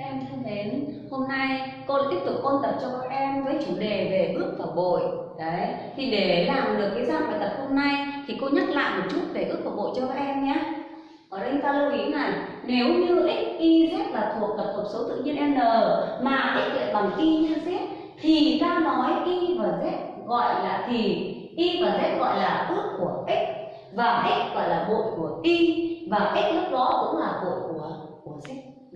em thân mến, hôm nay cô lại tiếp tục ôn tập cho các em với chủ đề về ước và bội. Đấy, thì để làm được cái dạng bài tập hôm nay thì cô nhắc lại một chút về ước và bội cho các em nhé. Ở đây ta lưu ý này, nếu như x, y, z là thuộc tập hợp số tự nhiên n mà x lại bằng y nhân z thì ta nói y và z gọi là thì y và z gọi là ước của x và x gọi là bội của y và x lúc đó cũng là bội của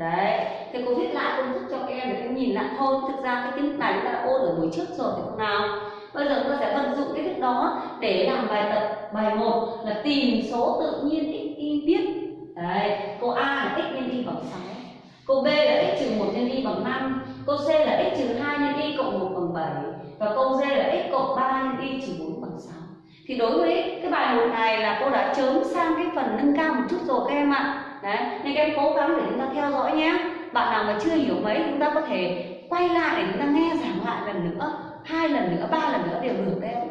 đấy thì cô viết lại công thức cho các em để các em nhìn lại thôi. Thực ra cái kiến thức này chúng ta đã ôn ở buổi trước rồi phải không nào. Bây giờ chúng ta sẽ vận dụng cái thức đó để làm bài tập, bài 1 là tìm số tự nhiên x, y, biết. Đấy, cô a là x nhân y bằng 6 cô b là x trừ 1 nhân y bằng 5 cô c là x trừ 2 nhân y cộng 1 bằng 7 và câu d là x cộng 3 nhân y trừ 4 bằng 6 thì đối với cái bài 1 này là cô đã chớm sang cái phần nâng cao một chút rồi các em ạ đấy nên các em cố gắng để chúng ta theo dõi nhé bạn nào mà chưa hiểu mấy chúng ta có thể quay lại để chúng ta nghe giảng lại lần nữa hai lần nữa ba lần nữa đều được đấy. Em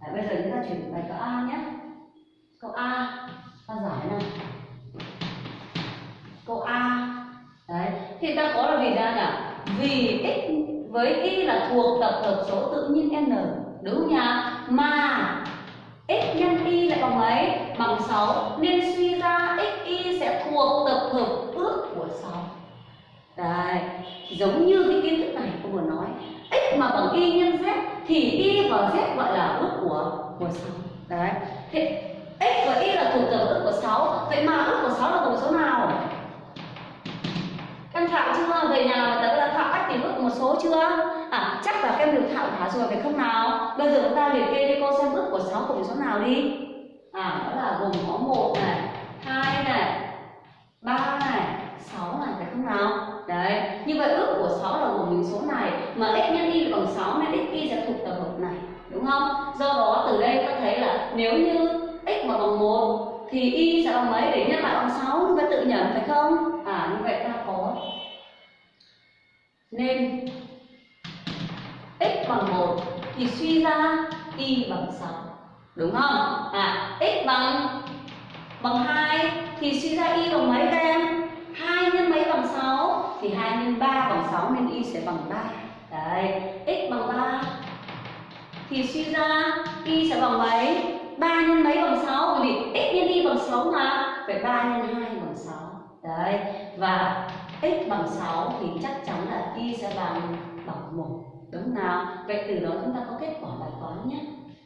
đấy, bây giờ chúng ta chuyển bài câu a nhé. Câu a ta giải nào? Câu a. Đấy thì ta có là vì ra nhỉ? Vì x với y là thuộc tập hợp số tự nhiên n. Đúng không nhỉ? Mà x nhân y lại bằng mấy? Bằng 6 nên suy ra x sẽ thuộc tập hợp ước của sáu. đấy giống như cái kiến thức này cô vừa nói, x mà bằng y nhân z thì y và z gọi là ước của của sáu. đấy Thế x và y là thuộc tập ước của 6 vậy mà ước của 6 là tổng số nào? Em thạo chưa? Về nhà mà tập đã thạo cách tìm ước một số chưa? À chắc là em được thạo cả rồi phải không nào. Bây giờ chúng ta liệt kê đi cô xem ước của 6 cùng số nào đi. À đó là gồm có một này, hai này 3 này 6 này, phải không nào? Đấy, như vậy ước của 6 là gồm những số này, mà x nhân y bằng 6 nên x y sẽ thuộc tập hợp này, đúng không? Do đó, từ đây ta thấy là nếu như x mà bằng 1 thì y sẽ bằng mấy để nhân lại bằng 6 chúng ta tự nhận, phải không? À như vậy ta có. Nên x bằng 1 thì suy ra y bằng 6 đúng không? À x bằng bằng 2 thì suy ra y bằng mấy các em 2 nhân mấy bằng 6 thì 2 nhân 3 bằng 6 nên y sẽ bằng 3 đấy, x bằng 3 thì suy ra y sẽ bằng mấy? 3 nhân mấy bằng 6 bởi vì x nhân y bằng 6 mà. Phải 3 nhân 2 bằng 6 đấy, và x bằng 6 thì chắc chắn là y sẽ bằng bằng 1 đúng nào? Vậy từ đó chúng ta có kết quả bài toán nhé.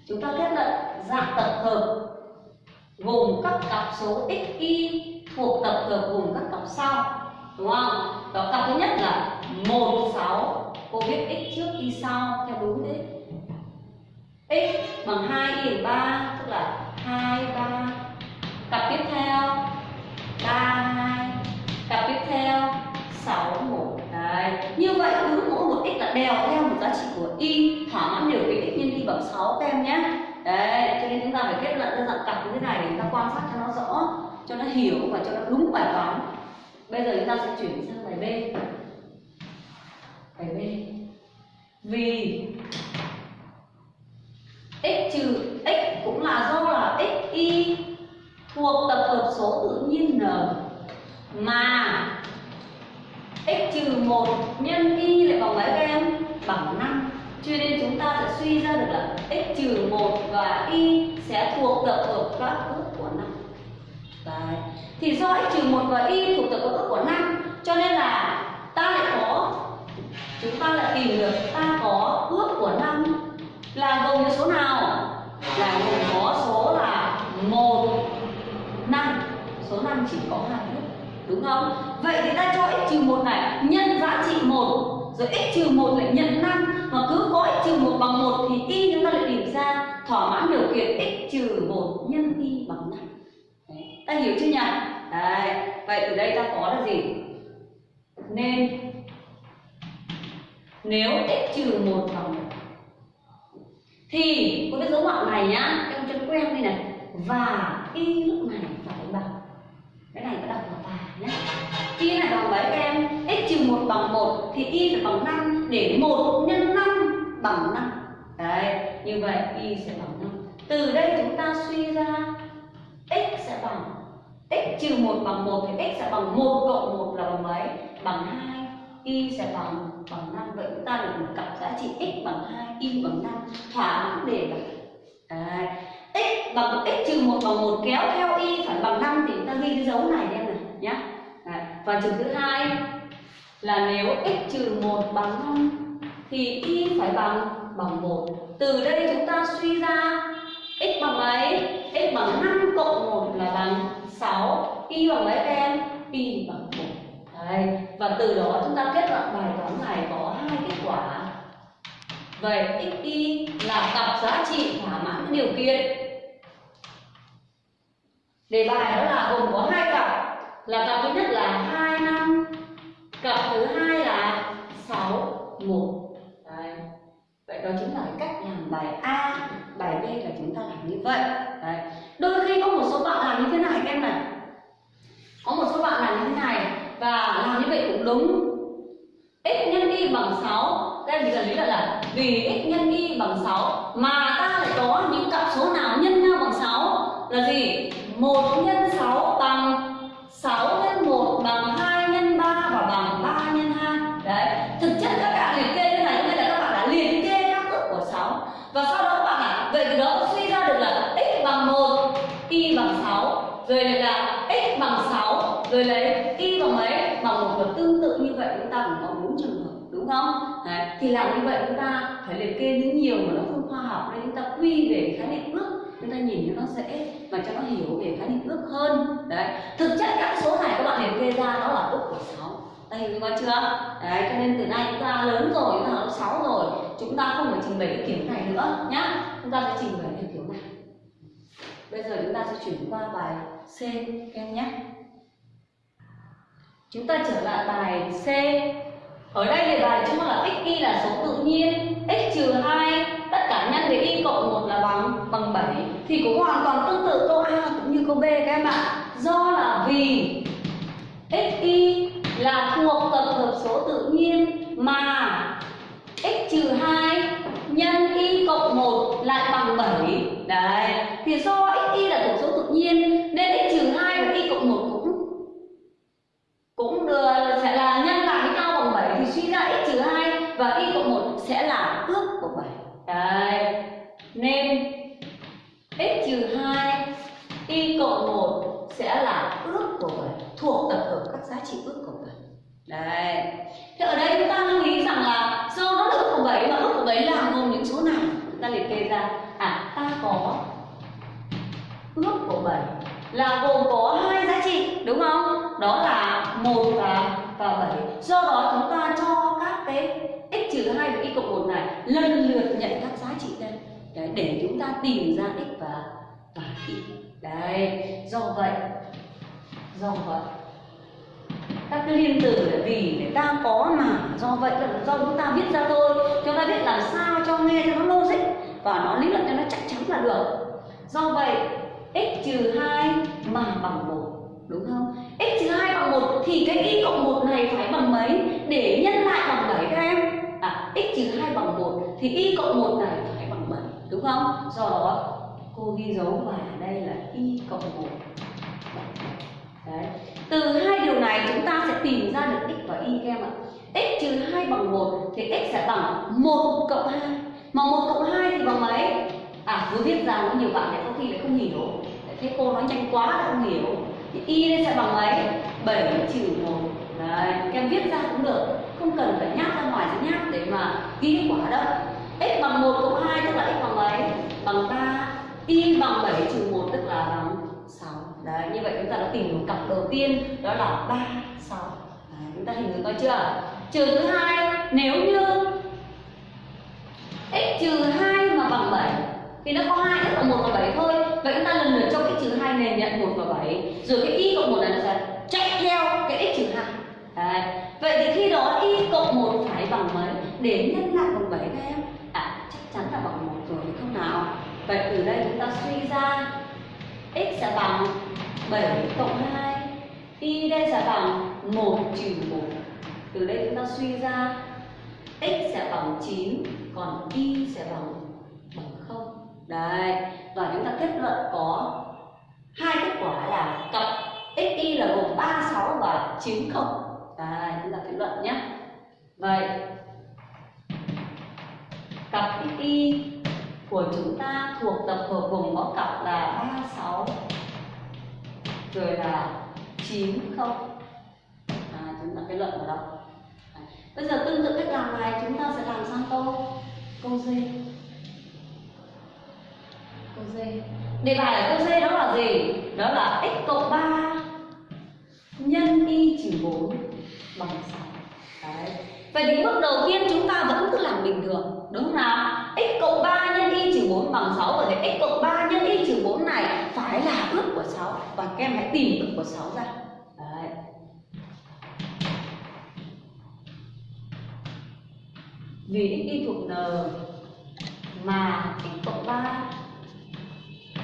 Chúng ta kết luận dạng tập hợp gồm các cặp số x y thuộc tập hợp gồm các cặp sau, đúng không? Đó, cặp thứ nhất là 1 6 cô biết x trước y sau, theo đúng thế. X bằng 2 y 3 tức là 2 3 cặp tiếp theo 3 2 cặp tiếp theo 6 1 đấy, như vậy cứ mỗi một x là đèo theo một giá trị của y, thỏa mãn điều kiện x nhân y bằng 6 các nhé. Đấy ta dặn cặp như thế này để chúng ta quan sát cho nó rõ, cho nó hiểu và cho nó đúng bài toán. Bây giờ chúng ta sẽ chuyển sang bài b. Bài b. Vì x trừ x cũng là do là x y thuộc tập hợp số tự nhiên n, mà x trừ 1 nhân y lại bằng mấy các em? Bằng 5 cho nên chúng ta sẽ suy ra được là x trừ 1 và y sẽ thuộc tập hợp các ước của năm. Đấy. thì do x trừ một và y thuộc tập hợp ước của năm, cho nên là ta lại có, chúng ta lại tìm được ta có ước của năm là gồm những số nào? Là gồm có số là một, năm. Số năm chỉ có hai ước, đúng không? Vậy thì ta cho x trừ một này, nhân giá trị một, rồi x trừ một lại nhận năm, mà cứ có x trừ một bằng một thì y chúng ta lại tìm ra thỏa mãn điều kiện x trừ một nhân y bằng năm, ta hiểu chưa nhỉ? Đấy. vậy từ đây ta có là gì? Nên nếu x trừ một bằng một thì có cái dấu ngoặc này nhá em cho quen đây này và y lúc này phải bằng cái này ta đọc là và nhé y này bằng mấy các em x trừ một bằng một thì y phải bằng 5 để một nhân 5 bằng 5 đấy như vậy, y sẽ bằng 5 từ đây chúng ta suy ra, x sẽ bằng, x trừ 1 bằng 1 thì x sẽ bằng 1 cộng 1 là bằng mấy? Bằng 2 y sẽ bằng bằng 5 vậy chúng ta được một cặp giá trị x bằng 2 y bằng 5 thỏa mãn đề bài Đấy. x bằng x trừ 1 bằng 1 kéo theo y phải bằng 5 thì chúng ta ghi cái dấu này em này nhé và trường thứ hai là nếu x trừ 1 bằng 5 thì y phải bằng bằng 1 từ đây chúng ta suy ra x bằng mấy x bằng 5 cộng 1 là bằng 6 y bằng mấy em, y bằng 1 Đấy. và từ đó chúng ta kết luận bài toán này có hai kết quả. Vậy x, y là cặp giá trị thỏa mãn điều kiện. Đề bài đó là gồm có hai cặp. Là cặp thứ nhất là 2 năm, cặp thứ hai là 6 1 đó chính là cách làm bài A bài B là chúng ta làm như vậy. Đấy. đôi khi có một số bạn làm như thế này các em này. Có một số bạn làm như thế này và làm như vậy cũng đúng. X nhân y bằng 6 các em chỉ cần lý là, là vì x nhân y bằng 6 mà ta lại có những cặp số nào nhân nhau bằng 6 là gì? Một nhân y bằng 6 rồi là x bằng 6 rồi lấy y bằng mấy bằng một và tương tự như vậy chúng ta cũng có bốn trường hợp, đúng không? Đấy. thì làm như vậy chúng ta phải liệt kê những nhiều mà nó không khoa học, nên chúng ta quy về khái niệm ước, chúng ta nhìn cho nó dễ và cho nó hiểu về khái niệm ước hơn. Đấy, thực chất các số này các bạn liệt kê ra đó là ước của sáu. Đây, hiểu chưa? Đấy, cho nên từ nay chúng ta lớn rồi, chúng ta học sáu rồi, chúng ta không phải trình bày cái kiểu này nữa nhá. Chúng ta sẽ trình bày bây giờ chúng ta sẽ chuyển qua bài C các em nhé. Chúng ta trở lại bài C. Ở đây đề bài chúng là x y là số tự nhiên, x trừ 2 tất cả nhân với y cộng 1 là bằng bằng 7 thì cũng hoàn toàn tương tự câu A cũng như câu B các em ạ. Do là vì x y là thuộc tập hợp số tự nhiên mà x trừ 2 cộng 1 lại bằng 7 đấy, thì do x y là tổng số tự nhiên, nên x trừ 2 và y cộng 1 cũng cũng được, sẽ là nhân lại với nhau bằng 7 thì suy ra x trừ 2 và y cộng 1 sẽ là ước của 7 đấy, nên x trừ 2 y cộng 1 sẽ là ước của 7 thuộc tập hợp các giá trị ước của 7 đấy, thế ở đây chúng ta lưu ý rằng là do nó là ước của 7 mà ước của 7 là gồm những số nào chúng ta liệt kê ra. À ta có ước của bảy là gồm có hai giá trị đúng không? Đó là một và và bảy. Do đó chúng ta cho các cái x trừ hai và y cộng một này lần lượt nhận các giá trị đây. Đấy, để chúng ta tìm ra x và và y đấy do vậy do vậy các cái liên từ là vì để ta có mà. Do vậy là do chúng ta viết ra thôi. Chúng ta biết làm sao cho nghe cho nó logic và nó lý luận cho nó chắc chắn là được do vậy, x trừ 2 mà bằng 1 đúng không x trừ 2 bằng 1 thì cái y cộng 1 này phải bằng mấy để nhân lại bằng 7 các em à x trừ 2 bằng 1 thì y cộng 1 này phải bằng 7 đúng không do đó, cô ghi dấu vào đây là y cộng 1 Đấy. Từ hai điều này chúng ta sẽ tìm ra được x và y các em ạ. x trừ 2 bằng 1 thì x sẽ bằng 1 cộng 2. Mà một cộng hai thì bằng mấy? À, cứ viết ra có nhiều bạn lại có khi lại không hiểu. Thế cô nói nhanh quá lại không hiểu. Thì y đây sẽ bằng mấy? 7 trừ một. Đấy, các em viết ra cũng được. Không cần phải nhắc ra ngoài sẽ nhắc để mà ghi kết quả đâu. x bằng một cộng hai tức là x bằng mấy? Bằng ba. Y bằng 7 trừ một tức là bằng sáu. Đấy, như vậy chúng ta đã tìm được cặp đầu tiên đó là ba sáu. Chúng ta hình dung coi chưa? Trường thứ hai nếu như x trừ 2 mà bằng 7 thì nó có hai x cộng 1 và 7 thôi. Vậy chúng ta lần lượt cho x trừ 2 này nhận 1 và 7 Rồi cái y cộng 1 này nó sẽ chạy theo cái x trừ 2 Đấy. Vậy thì khi đó y cộng 1 phải bằng mấy? Để nhân lại bằng 7 các em? À chắc chắn là bằng 1 rồi, không nào? Vậy từ đây chúng ta suy ra. X sẽ bằng 7 cộng 2 y đây sẽ bằng 1 trừ 1 từ đây chúng ta suy ra x sẽ bằng 9 còn y sẽ bằng bằng 0 đấy và chúng ta kết luận có hai kết quả là cặp x y là gồm 36 và 90 đấy chúng ta kết luận nhé. Vậy cặp y của chúng ta thuộc tập hợp gồm có cặp là 36 rồi là 90 à, chúng ta kết luận ở đâu? Bây giờ tương tự cách làm này, chúng ta sẽ làm sang câu câu D câu D đề bài ở câu D đó là gì? Đó là x cộng 3 nhân y trừ 4 bằng 6 Đấy. Vậy thì bước đầu tiên chúng ta vẫn cứ làm bình thường, Đúng không nào? x cộng 3 nhân y trừ 4 bằng 6 Vậy thì x cộng 3 nhân y trừ 4 này phải là ước của 6 Và các em hãy tìm ước của 6 ra. Vì x y thuộc n mà x cộng 3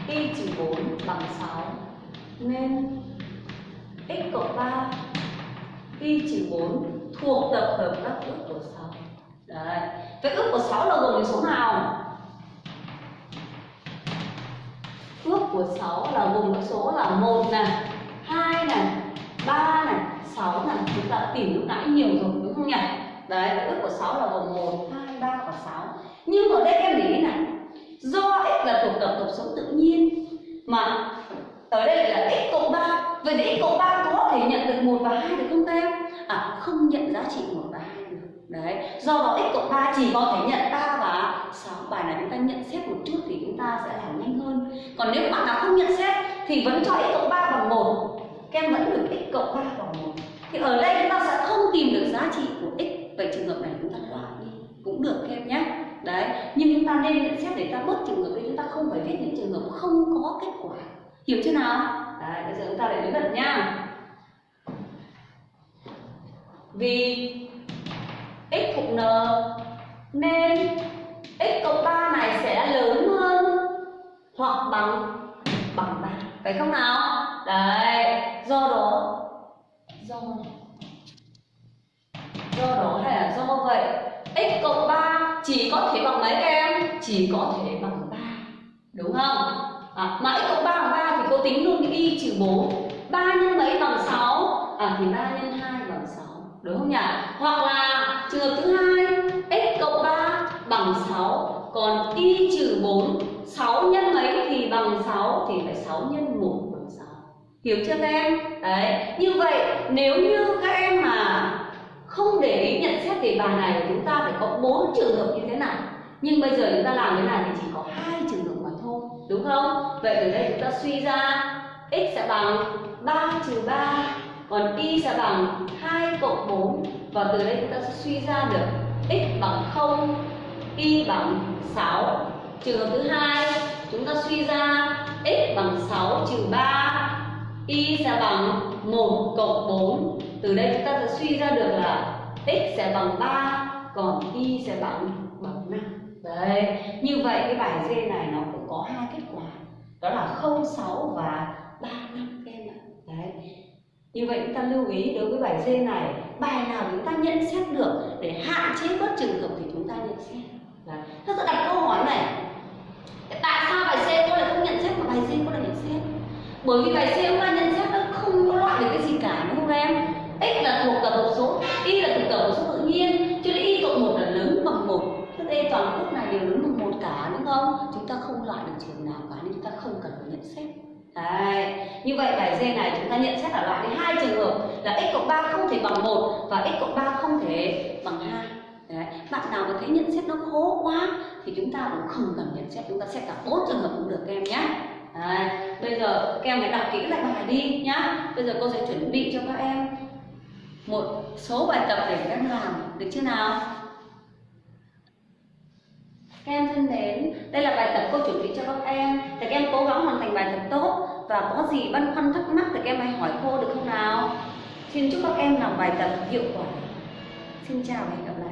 y trừ 4 bằng 6 Nên x cộng 3 y trừ 4 thuộc tập hợp các ước của 6 Đấy. Vậy ước của 6 là gồm những số nào? Ước của 6 là gồm các số là 1 này 2 này 3 này 6 này. Chúng ta tìm lúc nãy nhiều rồi, đúng không nhỉ? Đấy, ước của 6 là gồm 1, 2, 3 và 6 Nhưng ở đây em để ý này Do x là thuộc tập hợp số tự nhiên Mà ở đây là x cộng 3 Vậy thì x cộng 3 có thể nhận được 1 và 2 được không em? À không nhận giá trị 1 và 2 được. Đấy, do đó x cộng 3 chỉ có thể nhận 3 và 6 Bài này chúng ta nhận xét một chút thì chúng ta sẽ làm nhanh hơn. Còn nếu bạn nào không nhận xét thì vẫn cho x cộng 3 bằng 1 Các em vẫn được x cộng 3 bằng 1 Thì ở đây chúng ta sẽ không tìm được giá trị của x Vậy trường hợp này chúng ta loại đi cũng được thêm em nhé Đấy, nhưng chúng ta nên nhận xét để ta bớt trường hợp đấy chúng ta không phải viết những trường hợp không có kết quả Hiểu chưa nào? Đấy, bây giờ chúng ta lại đối gần nha Vì x thuộc n nên x cộng 3 này sẽ lớn hơn hoặc bằng bằng 3 phải không nào? Đấy, do đó do do đó là do vậy x cộng 3 chỉ có thể bằng mấy các em? Chỉ có thể bằng 3 đúng không? À, mà x cộng 3 bằng 3 thì cô tính luôn cái y trừ 4 3 nhân mấy bằng 6 À thì 3 nhân 2 bằng 6 Đúng không nhỉ? Hoặc là trường hợp thứ hai x cộng 3 bằng 6 Còn y trừ 4 6 nhân mấy thì bằng 6 Thì phải 6 nhân 1 bằng 6 Hiểu chưa các em? Đấy Như vậy nếu như các em mà không để ý nhận xét đề bài này, chúng ta phải có bốn trường hợp như thế này. Nhưng bây giờ chúng ta làm thế này thì chỉ có hai trường hợp mà thôi, đúng không? Vậy từ đây chúng ta suy ra, x sẽ bằng 3 trừ 3 còn y sẽ bằng 2 cộng 4 và từ đây chúng ta sẽ suy ra được x bằng 0 y bằng 6 trường hợp thứ hai, chúng ta suy ra x bằng 6 trừ 3 y sẽ bằng 1 cộng 4 từ đây chúng ta sẽ suy ra được là x sẽ bằng 3 còn y sẽ bằng bằng 5 đấy, như vậy cái bài D này nó cũng có hai kết quả. Đó là 06 và 35 các em ạ. Đấy. Như vậy chúng ta lưu ý đối với bài D này, bài nào chúng ta nhận xét được để hạn chế bớt trường hợp thì chúng ta nhận xét. Đấy. Thế tôi đặt câu hỏi này. Tại sao bài C cô lại không nhận xét mà bài D cô lại nhận xét bởi vì bài C chúng ta nhận xét nó không có loại được cái gì cả đúng không em x là thuộc tập hợp số y là thuộc tập hợp số tự nhiên cho nên y cộng một là lớn bằng một thế đây toàn quốc này đều lớn bằng một cả đúng không chúng ta không loại được trường nào cả nên chúng ta không cần phải nhận xét Đấy. Như vậy bài D này chúng ta nhận xét là loại đi hai trường hợp là x cộng 3 không thể bằng 1 và x cộng 3 không thể bằng 2. Đấy. Bạn nào mà thấy nhận xét nó khó quá thì chúng ta cũng không cần nhận xét, chúng ta xét cả bốn trường hợp cũng được các em nhé. Đấy. Bây giờ các em hãy đọc kỹ lại bài đi nhá. Bây giờ cô sẽ chuẩn bị cho các em một số bài tập để các em làm được chưa nào? Các em thân mến, đây là bài tập cô chuẩn bị cho các em Thì các em cố gắng hoàn thành bài tập tốt Và có gì băn khoăn thắc mắc thì các em hãy hỏi cô được không nào Xin chúc các em làm bài tập hiệu quả Xin chào và hẹn gặp lại